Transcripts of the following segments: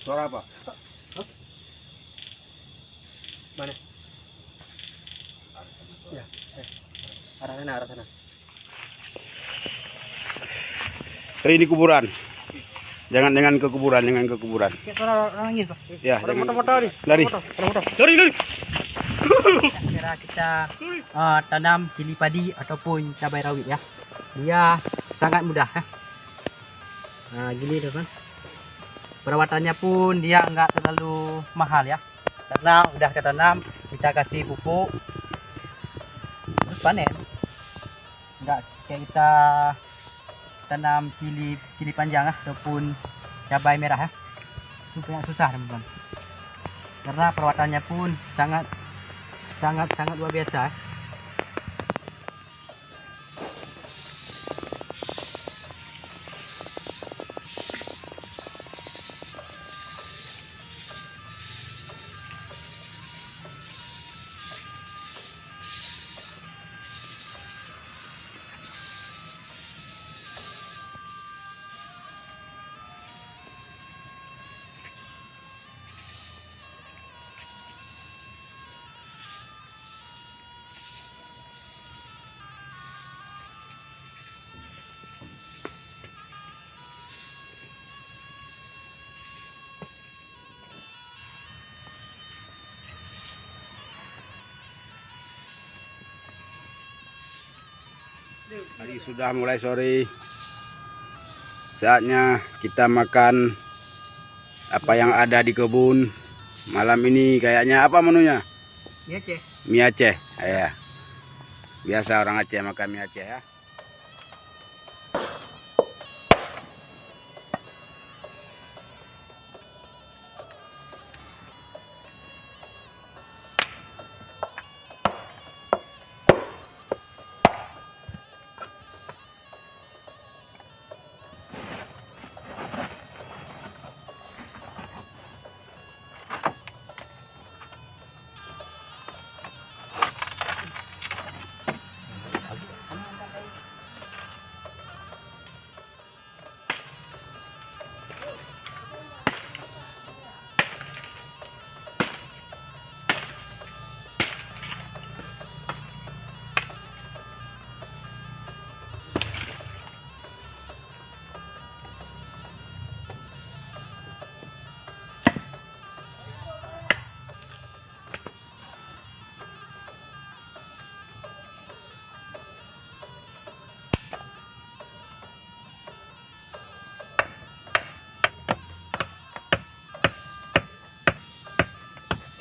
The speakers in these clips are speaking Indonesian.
Suara apa? Mana? Ya, eh. arah sana, arah sana. Ini kuburan. Jangan jangan ke kuburan, jangan ke kuburan. Kayak suara orang angin, Pak. Ya, jangan. Lari. Motor, motor. Lari, lari. Kira kita uh, tanam cili padi ataupun cabai rawit ya. Dia sangat mudah ya. Nah, gini teman. Perawatannya pun dia enggak terlalu mahal ya. Karena udah kita tanam, kita kasih pupuk terus panen. Enggak kayak kita tanam cili cili panjang ya, ataupun cabai merah ya. Itu banyak susah teman-teman. Karena perawatannya pun sangat sangat sangat luar biasa. ya. Tadi sudah mulai sore. Saatnya kita makan apa yang ada di kebun. Malam ini kayaknya apa menunya? Iya, Ceh. Mie Aceh. Ya. Biasa orang Aceh makan mie Aceh ya.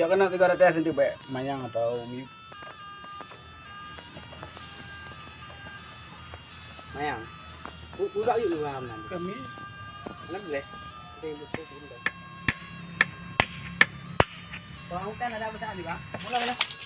Nanti kalau tes nanti baik mayang atau mie. Mayang. Udah yuk malam nanti. Kami Mana boleh? Kita yang butuh sebentar. Orang hutan ada apa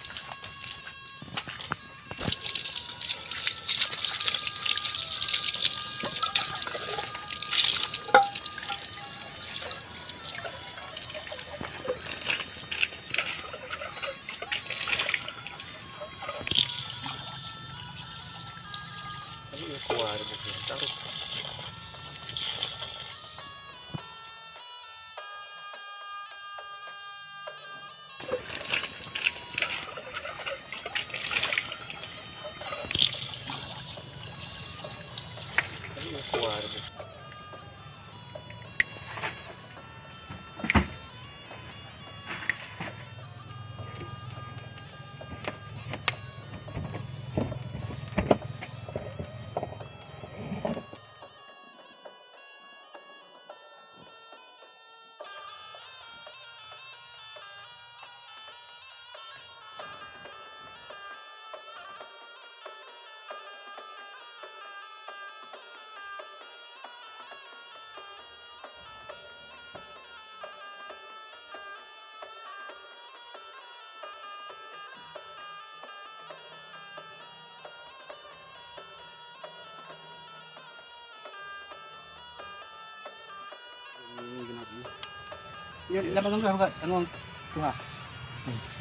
mana?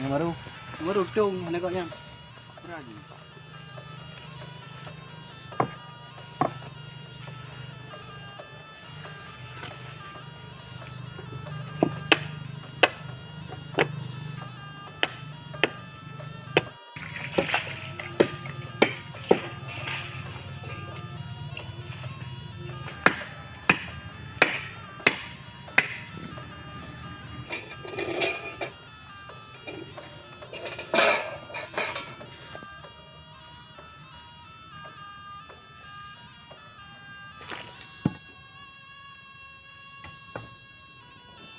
Ya, baru. Baru yang?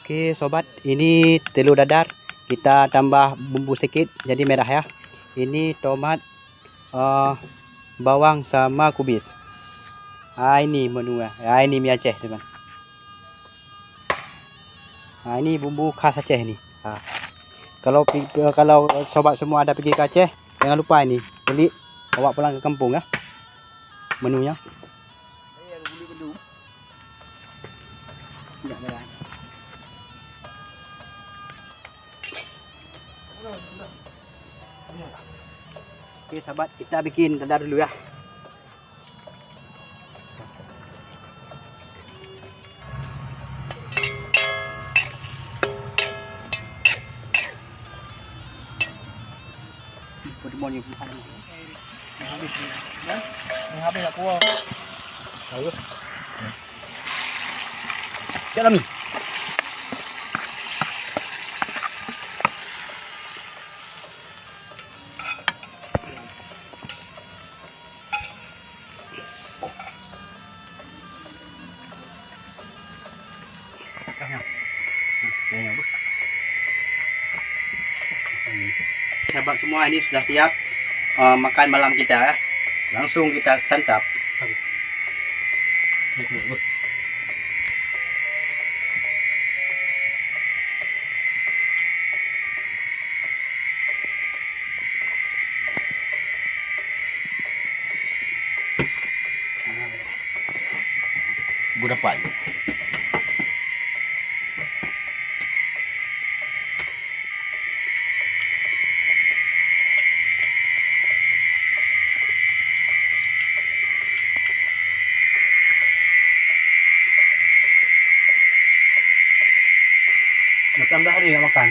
Berani. Oke sobat, ini telur dadar. Kita tambah bumbu sedikit jadi merah ya. Ini tomat, eh, bawang sama kubis. Ah ini menu ya. Ah ini mie Aceh teman. Ah ini bumbu khas Aceh ni. Ah. Kalau kalau sobat semua ada pergi ke Aceh, jangan lupa ini beli bawa pulang ke kampung ya. Menunya. Tidak merah. Oke sahabat, kita bikin dadar dulu ya. Good morning. habis aku Jalan ni. Sahabat semua ini sudah siap uh, makan malam kita ya. Langsung kita santap. Berapa? Bertambah hari nggak makan.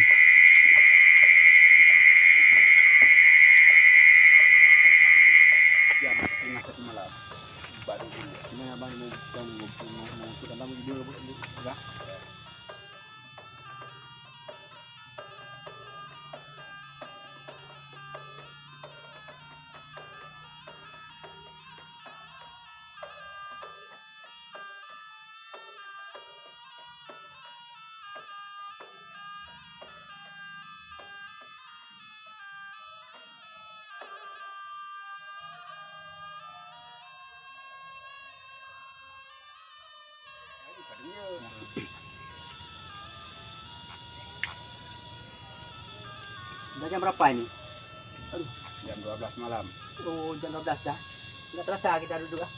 Jam setengah satu malam. Baru dulu. Ini abang mau jam mau mau kita tamu dulu enggak? Udah jam berapa ini? Jam 12 malam. Oh, jam 12 dah. Nggak terasa kita duduk ah.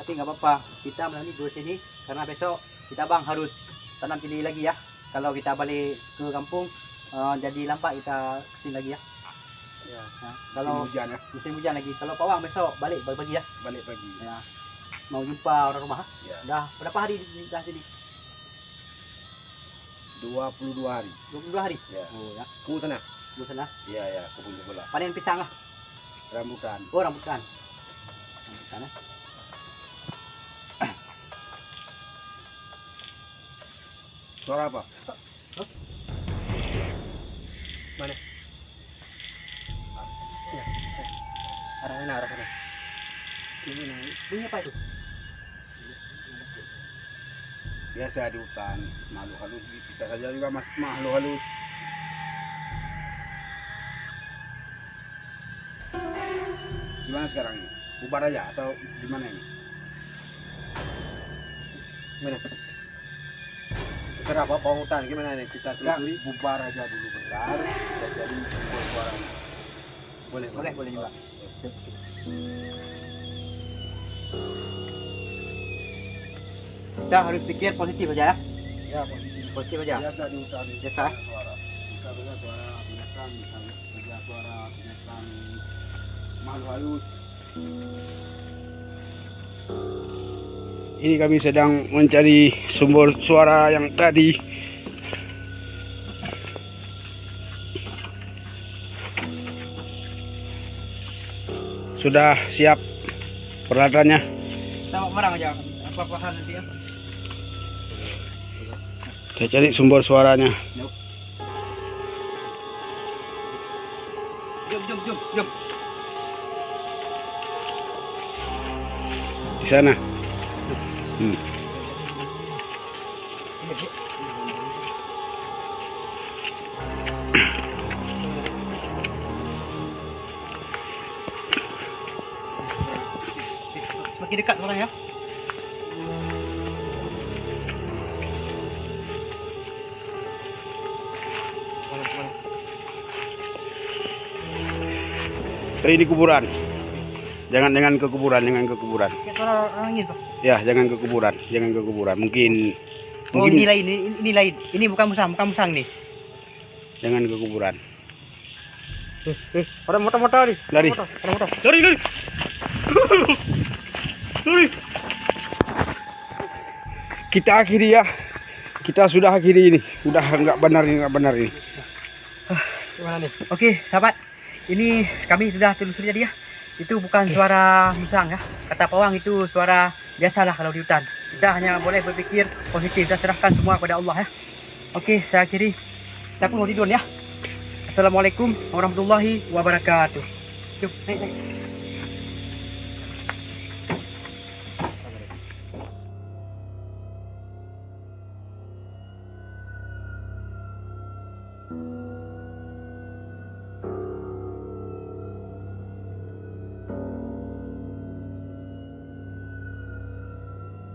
Tapi nggak apa-apa. Kita malam ini duduk sini karena besok kita bang harus tanam cili lagi ya. Kalau kita balik ke kampung eh, jadi lampak kita kesini lagi ya. Ya. Nah, Kalau kalau hujan ya, musim hujan lagi. Kalau pawang besok balik pagi-pagi ya. balik pagi. ya. Mau jumpa orang rumah. ah. Ya. Dah berapa hari di dah sini? 22 hari. 22 hari. Ya. Oh ya. Ku sana. Di sana. Iya ya, kebun sebelah. Panen pisang lah. Rambutan. Oh rambutan. Rambutan eh. Suara apa? Arah sana, arah sana. Ini nah, bunyi apa itu? Biasa di hutan, makhluk halus bisa saja juga mas makhluk halus. Gimana sekarang ini? Bubar aja atau gimana ini? Gimana? Kenapa hutan gimana nih kita Ya, telusuri? bubar aja dulu bentar, bisa jadi kumpul suaranya. Boleh, Boleh, boleh juga. Kita harus pikir positif aja ya. Ya, positif. Positif aja. Biasa di hutan. Biasa. Suara. Bisa dengar suara binatang, bisa dengar suara binatang makhluk halus. Ini kami sedang mencari sumber suara yang tadi. Sudah siap peralatannya. Kita mau barang aja. Nanti ya? Kita cari sumber suaranya. Jom, jom, jom, jom. Di sana. Ini Semakin dekat orang ya. Ini kuburan. Jangan jangan ke kuburan, jangan ke kuburan. Orang. Ya, jangan ke kuburan, jangan ke kuburan. Mungkin Oh mungkin ini lain, ini, ini lain. Ini bukan musang, bukan musang nih. jangan ke kuburan. Ada motor-motor nih. Lari. Motor, ada motor. Lari, lari. Lari. Kita akhiri ya. Kita sudah akhiri ini. Udah nggak benar ini, nggak benar ini. Gimana nih? Oke, sahabat. Ini kami sudah telusuri tadi ya. Itu bukan suara musang ya. Kata pawang itu suara biasalah kalau di hutan. Kita hanya boleh berpikir positif dan serahkan semua kepada Allah ya. Oke, saya akhiri. Kita pun mau tidur ya. Assalamualaikum warahmatullahi wabarakatuh. Yuk, naik, naik.